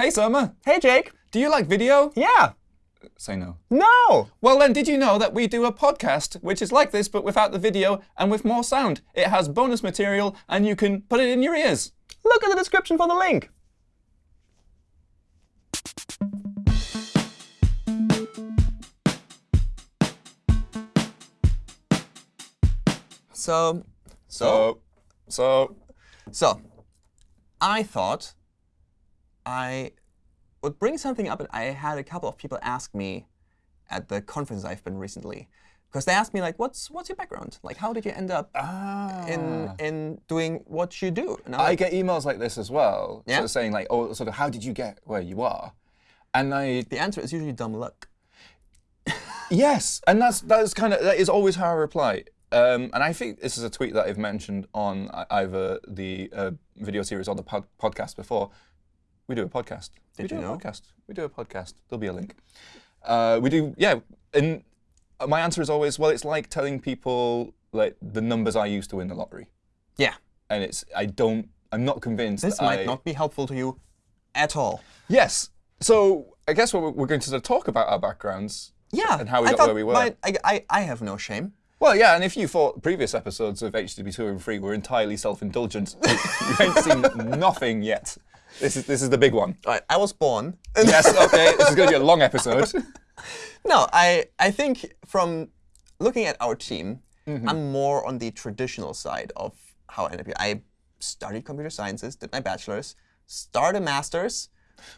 Hey, Surma. Hey, Jake. Do you like video? Yeah. Say no. No. Well, then, did you know that we do a podcast which is like this but without the video and with more sound? It has bonus material and you can put it in your ears. Look at the description for the link. So, So, so, so, I thought I would bring something up. And I had a couple of people ask me at the conference I've been recently, because they asked me like, "What's what's your background? Like, how did you end up ah. in in doing what you do?" And I'm like, get emails like this as well, Yeah? sort of saying like, "Oh, sort of, how did you get where you are?" And I, the answer is usually dumb luck. yes, and that's that's kind of that is always how I reply. Um, and I think this is a tweet that I've mentioned on uh, either the uh, video series or the pod podcast before. We do a podcast. we do you a know? podcast. We do a podcast. There'll be a link. Uh, we do, yeah. And my answer is always, well, it's like telling people like the numbers I use to win the lottery, Yeah, and it's I don't, I'm not convinced. this might I- not be helpful to you at all. Yes. So I guess we're, we're going to sort of talk about our backgrounds. Yeah, And how we I got where we were. mine- I, I, I have no shame. Well, yeah, and if you thought previous episodes of HTTP 203 were entirely self-indulgent, you you ain't seen nothing yet. This is this is the big one. All right, I was born. Yes, okay, this is going to be a long episode. No, I, I think from looking at our team, Mm-hmm. I'm more on the traditional side of how I ended up here. I studied computer sciences, did my bachelor's, started a master's.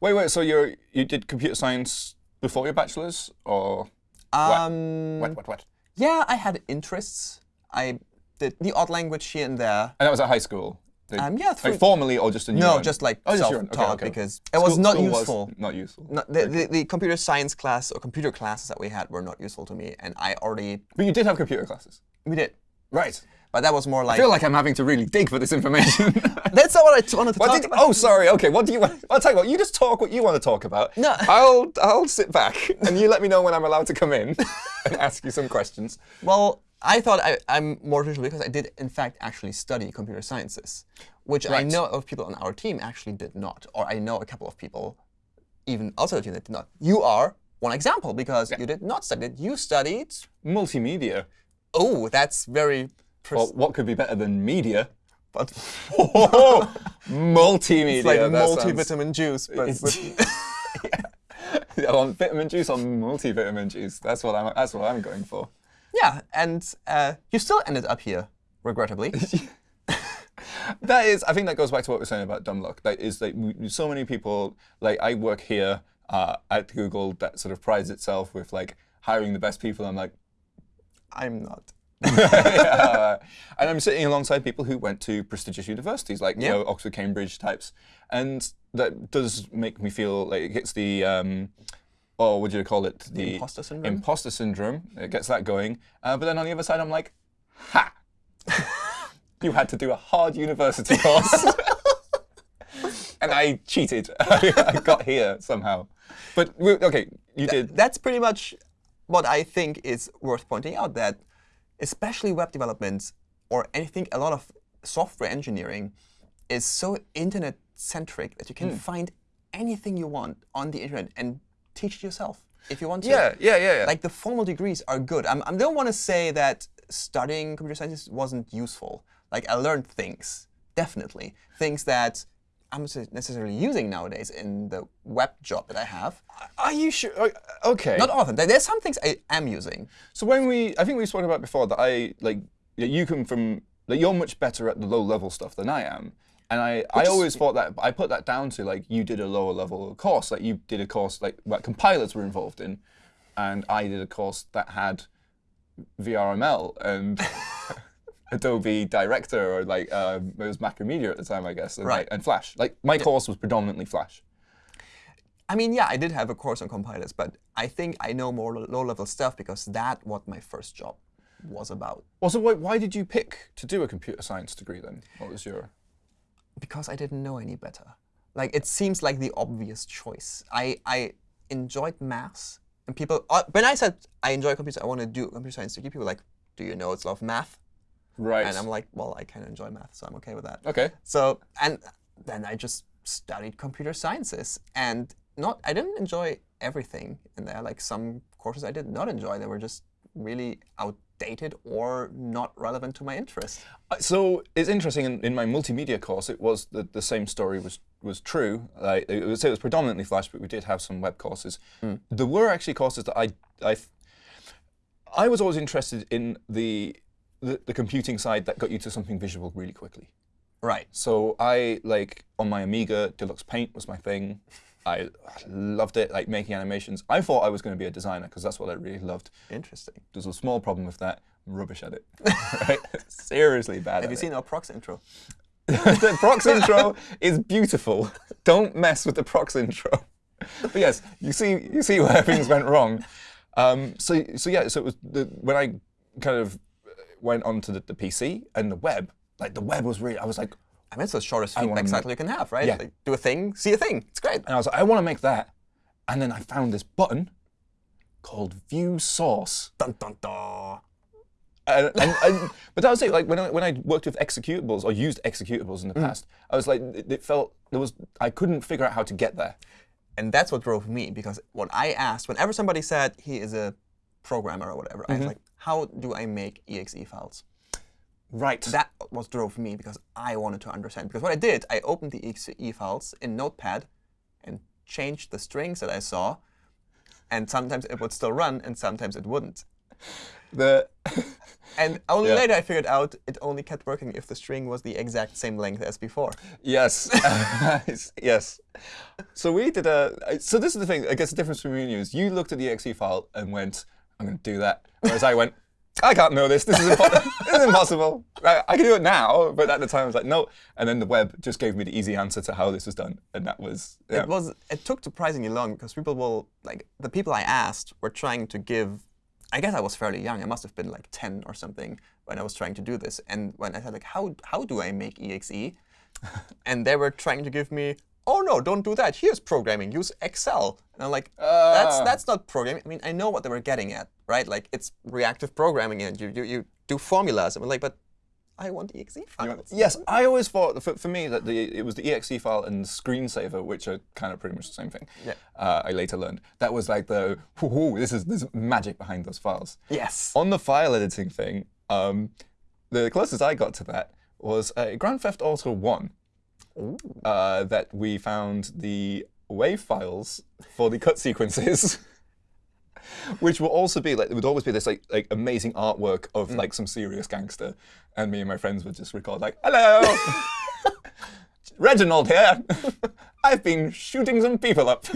Wait, wait, so you you did computer science before your bachelor's, or Um, what, what, what? Yeah, I had interests. I did the odd language here and there. And that was at high school? Um, yeah, like formally or just in your No, just like oh, just your own. self-taught okay, okay. because it was not school useful. not useful. No, the, the, the computer science class or computer classes that we had were not useful to me, and I already But you did have computer classes. we did, Right. but that was more like I feel like I'm having to really dig for this information. that's not what I wanted to What talk did, about. oh, sorry. Okay, what do you want? I'll tell you what. You just talk what you want to talk about. No. I'll I'll sit back and you let me know when I'm allowed to come in and ask you some questions. Well, I thought I, I'm more traditional because I did, in fact, actually study computer sciences, which I know of people on our team actually did not, or I know a couple of people, even outside the team, that did not. You are one example because you did not study it. You studied. Multimedia. Oh, that's very. Well, what could be better than media? but Oh, multimedia. it's like that sounds- multivitamin juice, but with- I want vitamin juice or multivitamin juice. That's what I'm. That's what I'm going for. Yeah, and uh, you still ended up here, regrettably. That is, I think that goes back to what we we're saying about dumb luck. That is, like, so many people, like, I work here uh, at Google that sort of prides itself with, like, hiring the best people. I'm like, I'm not. yeah. And I'm sitting alongside people who went to prestigious universities, like, you know, Oxford, Cambridge types. And that does make me feel like it gets the, um, what do you call it? The, imposter syndrome? Imposter syndrome. It gets that going. Uh, but then on the other side, I'm like, ha! you had to do a hard university course. and I cheated. I got here somehow. But, we- OK, you did. That's pretty much what I think is worth pointing out that especially web development or anything, a lot of software engineering is so internet centric that you can find anything you want on the internet and teach it yourself if you want to. Yeah, yeah, yeah, yeah. Like the formal degrees are good. I'm, I don't want to say that studying computer science wasn't useful. Like I learned things, definitely. Things that I'm not necessarily using nowadays in the web job that I have. Are you sure? uh, OK. Not all of them. There- There's some things I am using. So when we, I think we spoke about before that I like that you come from like you're much better at the low level stuff than I am, and I, I is- always thought that I put that down to like you did a lower level course, like you did a course like what compilers were involved in, and I did a course that had VRML and Adobe Director or like um, it was Macromedia at the time, I guess, and, Right. like, and Flash. Like my course was predominantly Flash. I mean, yeah, I did have a course on compilers, but I think I know more low-level stuff because that what my first job was about. Well, so why, why did you pick to do a computer science degree then? What was your because I didn't know any better. Like it seems like the obvious choice. I I enjoyed maths, and people uh, when I said I enjoy computer, I want to do computer science degree. People were like, "Do you know it's a lot of math?" right? And I'm like, "Well, I kind of enjoy math, so I'm okay with that." okay. So and then I just studied computer sciences, and not I didn't enjoy everything in there. Like some courses I did not enjoy; they were just really outdated or not relevant to my interest. Uh, So it's interesting. In, in my multimedia course, it was the, the same story was was true. Like, it was it was predominantly Flash, but we did have some web courses. There were actually courses that I I I was always interested in the, the the computing side that got you to something visual really quickly. Right. So I like on my Amiga, Deluxe Paint was my thing. I loved it, like making animations. I thought I was going to be a designer because that's what I really loved. Interesting. There's a small problem with that. I'm rubbish at it. right? Seriously bad Have you it. seen our PROXX intro? the PROXX intro is beautiful. Don't mess with the PROXX intro. But yes, you see, you see where things went wrong. Um, so, so yeah, so it was the, when I kind of went onto the, the PC and the web. Like the web was really, I was like, I mean, it's the shortest feedback cycle you can have, right? Yeah. Like, do a thing, see a thing. It's great. and I was like, I want to make that. And then I found this button called View Source. Dun dun dun. and, and, and but that was it. Like when I when I worked with executables or used executables in the mm. past, I was like, it, it felt there was I couldn't figure out how to get there. And that's what drove me because what I asked, whenever somebody said he is a programmer or whatever, I was mm-hmm. like, how do I make exe files? Right. That was drove me because I wanted to understand. Because what I did, I opened the exe files in Notepad and changed the strings that I saw. And sometimes it would still run, and sometimes it wouldn't. the And only Yeah. later I figured out it only kept working if the string was the exact same length as before. yes, yes. So we did a. So this is the thing. I guess the difference between you is you looked at the exe file and went, "I'm going to do that," whereas I went. I can't know this. This is, this is impossible. I, I can do it now, but at the time I was like, no. And then the web just gave me the easy answer to how this was done, and that was yeah. It was. It took surprisingly long because people will like the people I asked were trying to give. I guess I was fairly young. I must have been like 10 or something when I was trying to do this. And when I said like, how how do I make exe? and they were trying to give me, oh no, don't do that. Here's programming. Use Excel. And I'm like, that's Ah. that's not programming. I mean, I know what they were getting at, right? Like it's reactive programming, and you you, you do formulas. And I'm like, but I want exe files. Yes, I always thought for, for me that the it was the exe file and the screensaver, which are kind of pretty much the same thing. Yeah. Uh, I later learned that was like the whoo, this is this magic behind those files. Yes. On the file editing thing, um, the closest I got to that was uh, Grand Theft Auto One. Uh, that we found the WAV files for the cut sequences. Which will also be like it would always be this like like amazing artwork of like some serious gangster, and me and my friends would just record like, "Hello, Reginald here. I've been shooting some people up,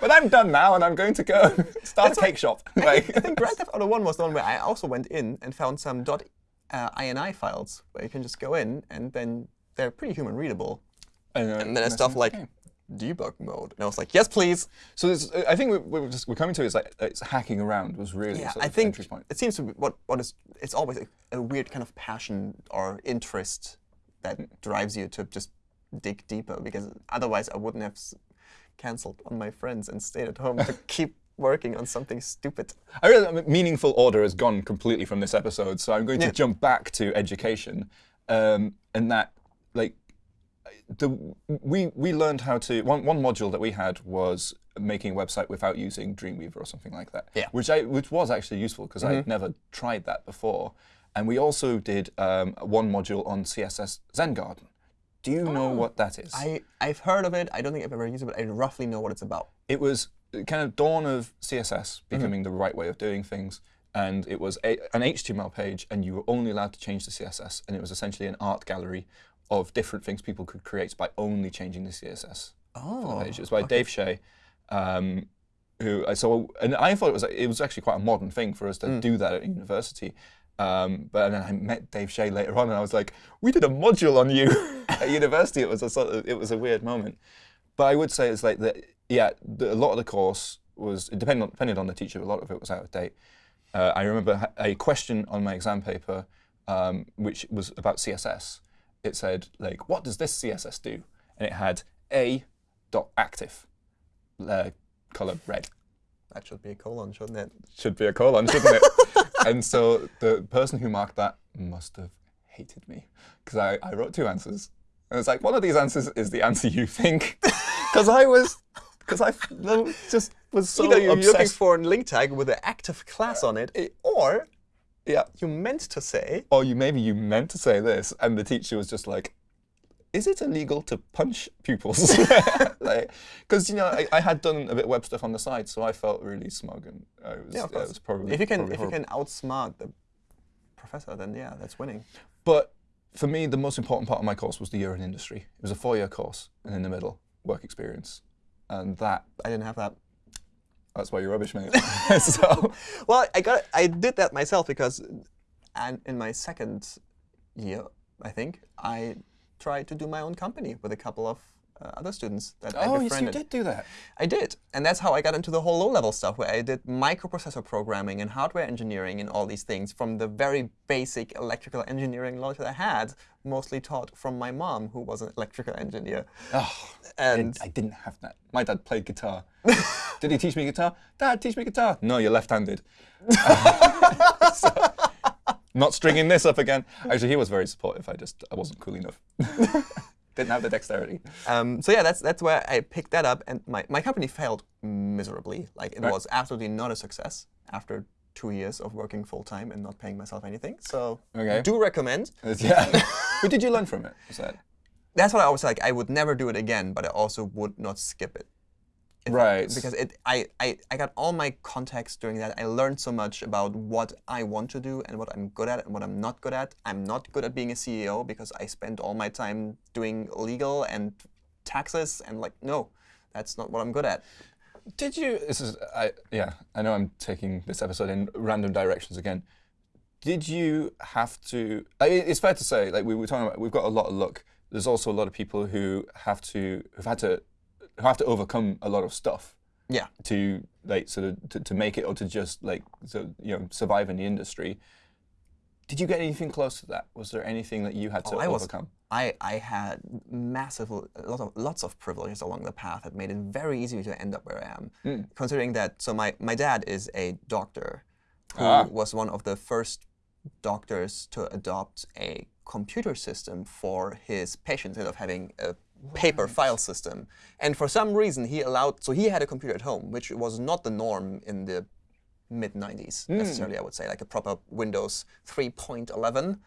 but I'm done now, and I'm going to go start a cake shop." Like, I think Grand Theft Auto 1 was the one where I also went in and found some dot, uh, .ini files where you can just go in and then they're pretty human readable. and, uh, And then it's stuff like game. debug mode. And I was like, yes, please. So this, I think what we're, just, we're coming to is like it's hacking around was really Yeah, sort I think entry point. it seems to be what, what is, it's always a, a weird kind of passion or interest that drives you to just dig deeper because otherwise I wouldn't have canceled on my friends and stayed at home to keep working on something stupid. I realize mean, meaningful order has gone completely from this episode, so I'm going to jump back to education, um, and that like the we we learned how to one one module that we had was making a website without using Dreamweaver or something like that. Yeah. Mm-hmm. Which I which was actually useful because I'd never tried that before, and we also did um, one module on CSS Zen Garden. Do you know what that is? Oh. I, I've heard of it. I don't think I've ever used it, but I roughly know what it's about. it was kind of dawn of CSS Mm-hmm. becoming the right way of doing things. And it was a, an HTML page, and you were only allowed to change the CSS. And it was essentially an art gallery of different things people could create by only changing the CSS Oh, the page. It was by Dave Shea, um, who I saw, and I thought it was it was actually quite a modern thing for us to Mm. do that at university. Um, but then I met Dave Shea later on, and I was like, "We did a module on you at university." It was a sort of, it was a weird moment. But I would say it's like that. Yeah, the, a lot of the course was it depended on, depended on the teacher. A lot of it was out of date. Uh, I remember a question on my exam paper, um, which was about CSS. It said like, "What does this CSS do?" And it had a dot active, uh, color red. that should be a colon, shouldn't it? Should be a colon, shouldn't it? and so the person who marked that must have hated me because I, I wrote two answers. And it's like one of these answers is the answer you think, because I was, because I just was so Either you're looking for a link tag with an active class on it, or yeah. you meant to say, Or you maybe you meant to say this, and the teacher was just like, "Is it illegal to punch pupils?" like, because you know I, I had done a bit of web stuff on the side, so I felt really smug, and I was, yeah, yeah, it was probably if you can, if you can outsmart the professor, then yeah, that's winning. But for me, the most important part of my course was the year in industry. It was a four-year course, and in the middle, work experience, and that I didn't have that. That's why you're rubbish, mate. so Well, I got I did that myself because, and in my second year, I think I tried to do my own company with a couple of uh, other students that I befriended. oh, yes, you did do that. I did, and that's how I got into the whole low-level stuff, where I did microprocessor programming and hardware engineering and all these things from the very basic electrical engineering knowledge that I had, mostly taught from my mom, who was an electrical engineer. Oh, And I didn't have that. My dad played guitar. Did he teach me guitar? Dad, teach me guitar. No, you're left-handed. So, not stringing this up again. Actually, he was very supportive. I just I wasn't cool enough. Didn't have the dexterity. Um, so yeah, that's that's where I picked that up, and my, my company failed miserably. Like it Right. was absolutely not a success after two years of working full time and not paying myself anything. So Okay. do recommend. Yeah. but did you learn from it? Was that That's what I was like. I would never do it again, but I also would not skip it. Right? Because it, I, I, I got all my context doing that. I learned so much about what I want to do and what I'm good at and what I'm not good at. I'm not good at being a CEO because I spend all my time doing legal and taxes and like, no, that's not what I'm good at. Did you? This is I yeah. I know I'm taking this episode in random directions again. Did you have to? I, it's fair to say, like we were talking about, we've got a lot of luck. There's also a lot of people who have to who've had to who have to overcome a lot of stuff Yeah. to like sort of to, to make it or to just like so, you know survive in the industry. Did you get anything close to that? Was there anything that you had to Oh, I was- overcome? I, I had massive, lot of, lots of privileges along the path that made it very easy to end up where I am. Hmm. Considering that, so my, my dad is a doctor who Ah. was one of the first doctors to adopt a computer system for his patients instead of having a paper file system. And for some reason, he allowed, so he had a computer at home, which was not the norm in the mid 90s Hmm. necessarily, I would say, like a proper Windows 3.11.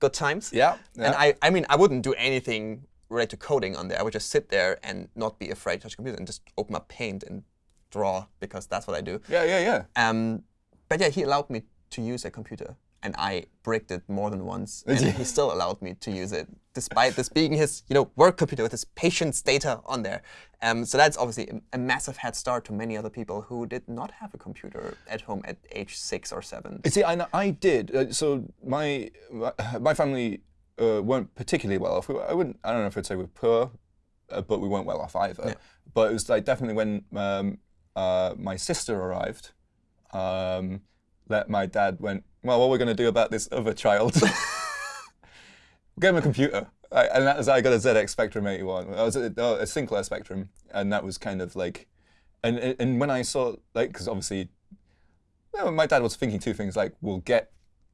Good times. Yeah. And I, I mean, I wouldn't do anything related to coding on there. I would just sit there and not be afraid to touch a computer and just open up Paint and draw because that's what I do. yeah, yeah, yeah. Um, but yeah, he allowed me to use a computer, and I bricked it more than once, and he still allowed me to use it, despite this being his, you know, work computer with his patient's data on there. Um, so that's obviously a, a massive head start to many other people who did not have a computer at home at age six or seven. See, I, I did. Uh, so my my- family uh, weren't particularly well off. We I wouldn't. I don't know if I'd say we're poor, uh, but we weren't well off either. But it was like definitely when um, uh, my sister arrived, um, that my dad went. Well, what are we going to do about this other child? Get him a computer. I, and that was, I got a ZX Spectrum 81. I was a, a Sinclair Spectrum, and that was kind of like, and and when I saw like, because obviously no, my dad was thinking two things like we'll get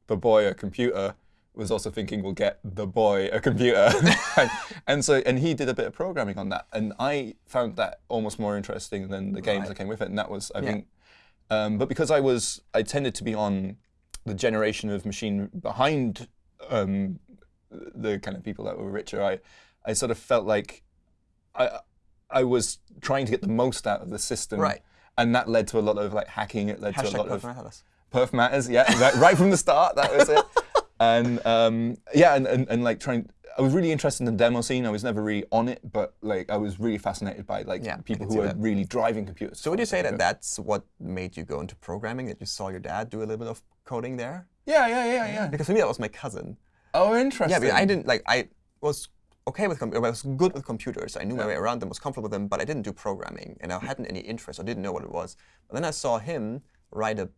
the boy a computer was also thinking we'll get the boy a computer and, and so and he did a bit of programming on that and i found that almost more interesting than the games Right. that came with it and that was i Yeah. think um, but because i was i tended to be on the generation of machine behind um, the kind of people that were richer i i sort of felt like i i was trying to get the most out of the system Right. and that led to a lot of like hacking it led to a Hashtag lot of Perf Perf matters, yeah, right, right from the start, that was it. And um, yeah, and, and, and like trying, I was really interested in the demo scene. I was never really on it, but like I was really fascinated by like Yeah, people who are really driving computers. So would you say that that's what made you go into programming? That you saw your dad do a little bit of coding there? Yeah, yeah, yeah, yeah. Because for me, that was my cousin. Oh, interesting. Yeah, but I didn't like. I was okay with. Com- I was good with computers. I knew my way around them. Was comfortable with them, but I didn't do programming, and I mm. hadn't any interest. I didn't know what it was. But then I saw him write a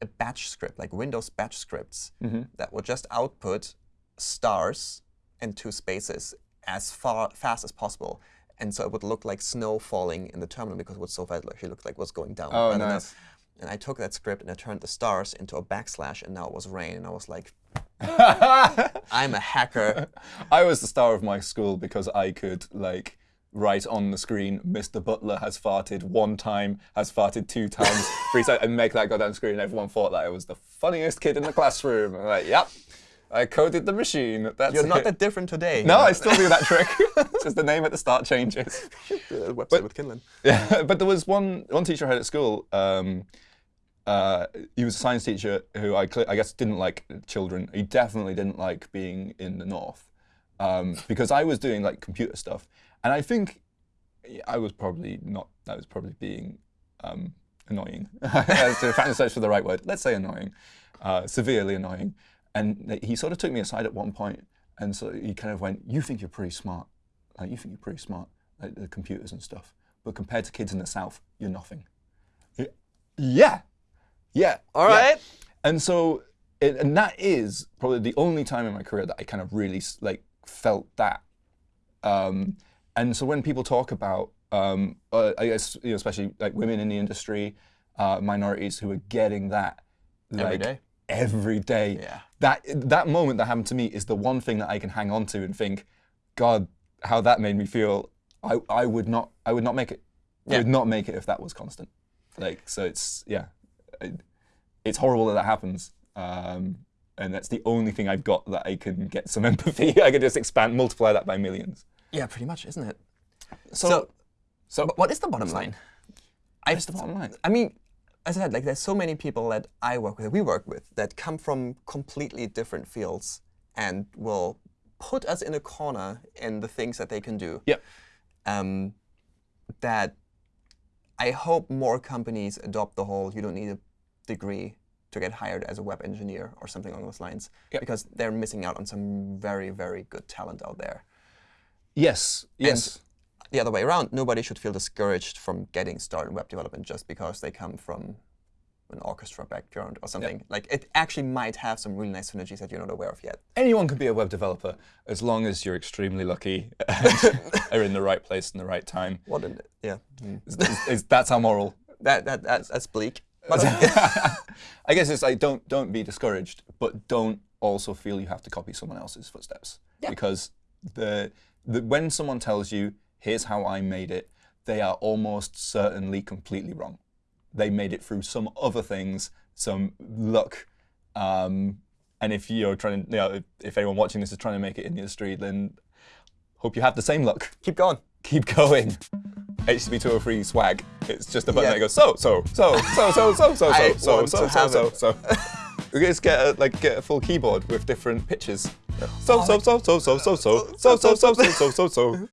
a batch script, like Windows batch scripts, mm-hmm. that would just output stars and two spaces as far fast as possible. And so it would look like snow falling in the terminal because it was so fast. It actually looked like it was going down. Oh, nice. and I took that script and I turned the stars into a backslash, and now it was rain, and I was like, I'm a hacker. I was the star of my school because I could like write on the screen, Mr. Butler has farted one time, has farted two times, three times, and make that go down screen. And everyone thought that I was the funniest kid in the classroom. I'm like, yep, I coded the machine. That's You're not it. that different today. No, I still do that trick. Just the name at the start changes. Website with Kinlan. Yeah, but there was one one teacher I had at school. Um, uh, he was a science teacher who I, I guess didn't like children. He definitely didn't like being in the north um, because I was doing like computer stuff, and I think I was probably not. I was probably being um, annoying. I was trying to search for the right word. Let's say annoying, uh, severely annoying. And he sort of took me aside at one point, and so he kind of went, "You think you're pretty smart. Like, you think you're pretty smart, like the computers and stuff. But compared to kids in the south, you're nothing." Yeah, yeah. All yeah. right. And so, it, and that is probably the only time in my career that I kind of really like felt that. Um, and so when people talk about, um, uh, I guess you know, especially like women in the industry, uh, minorities who are getting that like, day. every day. Yeah. That that moment that happened to me is the one thing that I can hang on to and think, God, how that made me feel. I, I would not I would not make it. I would not make it if that was constant. Like so, it's yeah, it, it's horrible that that happens. Um, and that's the only thing I've got that I can get some empathy. I can just expand, multiply that by millions. Yeah, pretty much, isn't it? So, So, so what is the bottom line? I, what's the bottom line? I mean, as I said, like there's so many people that I work with, that we work with, that come from completely different fields and will put us in a corner in the things that they can do. Yeah. Um, that I hope more companies adopt the whole you don't need a degree to get hired as a web engineer or something along those lines, Yep. because they're missing out on some very, very good talent out there. Yes, yes. The other way around, nobody should feel discouraged from getting started in web development just because they come from an orchestra background or something. Like it actually might have some really nice synergies that you're not aware of yet. Anyone can be a web developer as long as you're extremely lucky and are in the right place in the right time. What in yeah. Mm. Is- is- is- that's our moral. That, that that's, that's bleak. I guess it's like don't don't be discouraged, but don't also feel you have to copy someone else's footsteps. Yeah. Because the, the when someone tells you, "Here's how I made it," they are almost certainly completely wrong. They made it through some other things, some luck. Um, and if you're trying to, you know, if, if anyone watching this is trying to make it in the industry, then hope you have the same luck. keep going. Keep going. HTTP 203 swag. It's just a button Yeah. that goes so so so so so so so so so so so so so. We just get a, like get a full keyboard with different pitches. So so so so so so so so so so so so so so.